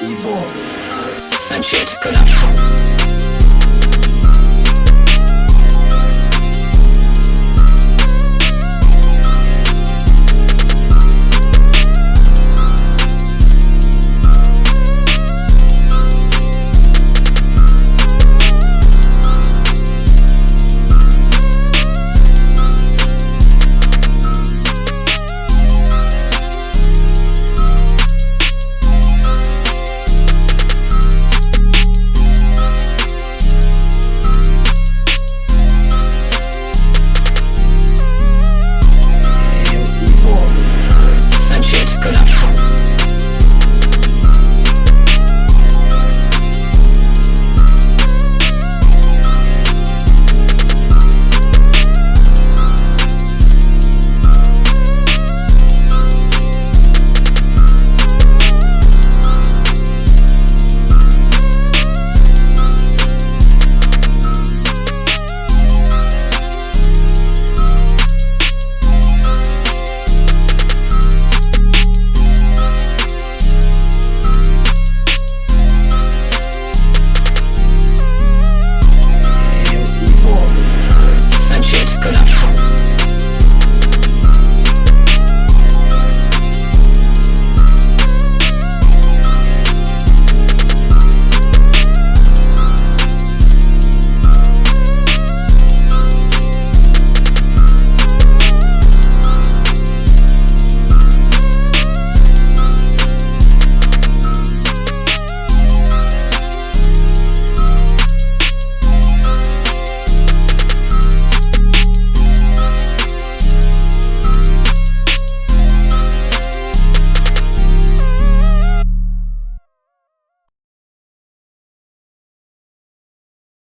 спасибо. Санчетика.